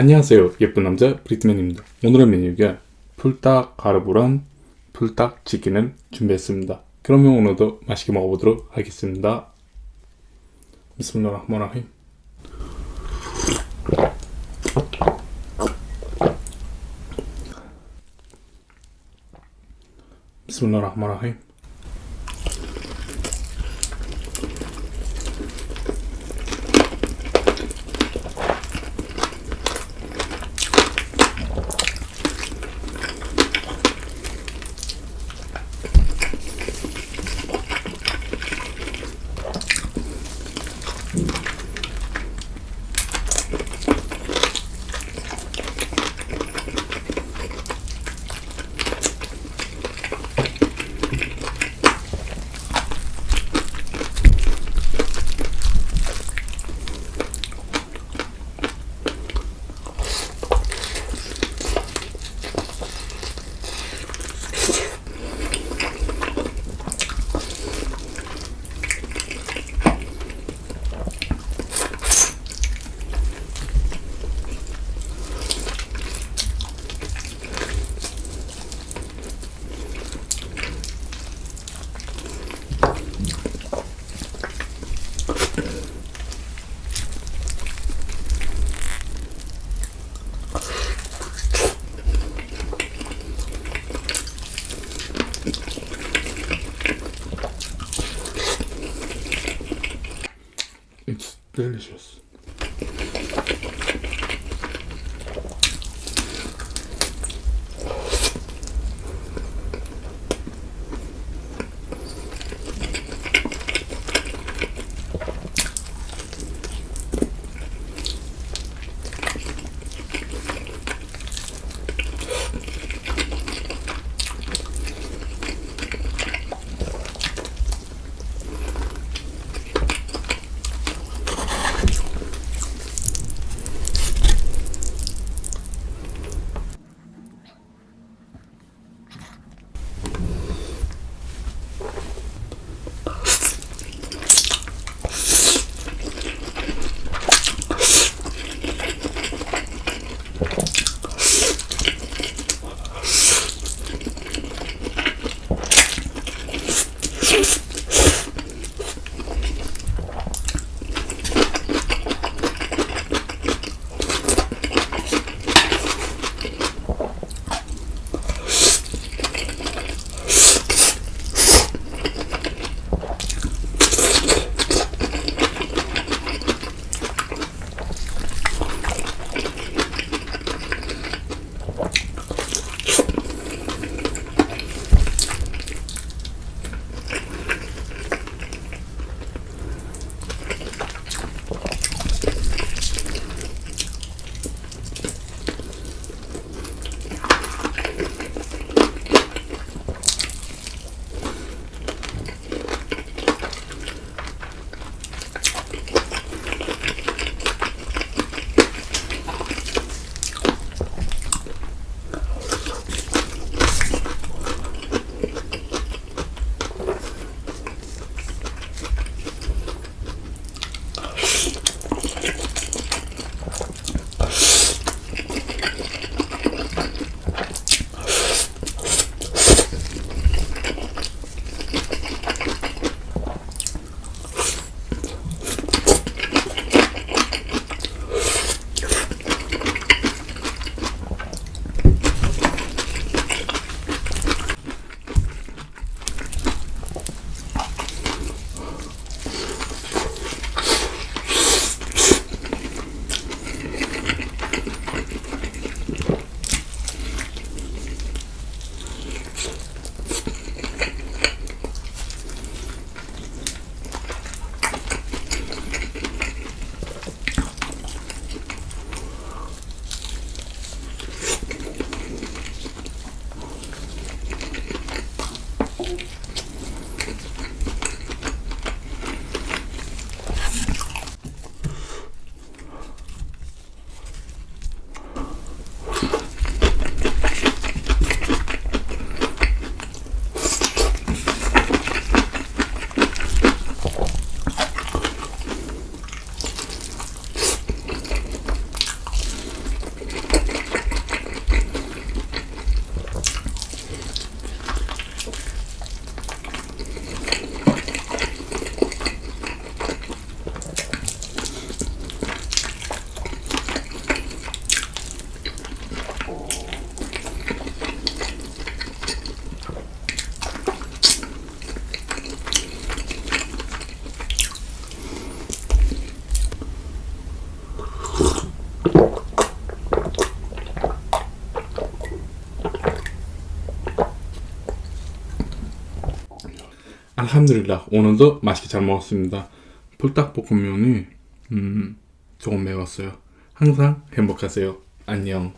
안녕하세요. 예쁜 남자 브리트맨입니다. 오늘의 메뉴가 풀닭 가르보랑 풀닭 치킨을 준비했습니다. 그러면 오늘도 맛있게 먹어보도록 하겠습니다. 비스밀라흐마라힘. 비스밀라흐마라힘 delicious. 알함드릴라 오늘도 맛있게 잘 먹었습니다. 불닭볶음면이 음, 조금 매웠어요. 항상 행복하세요. 안녕.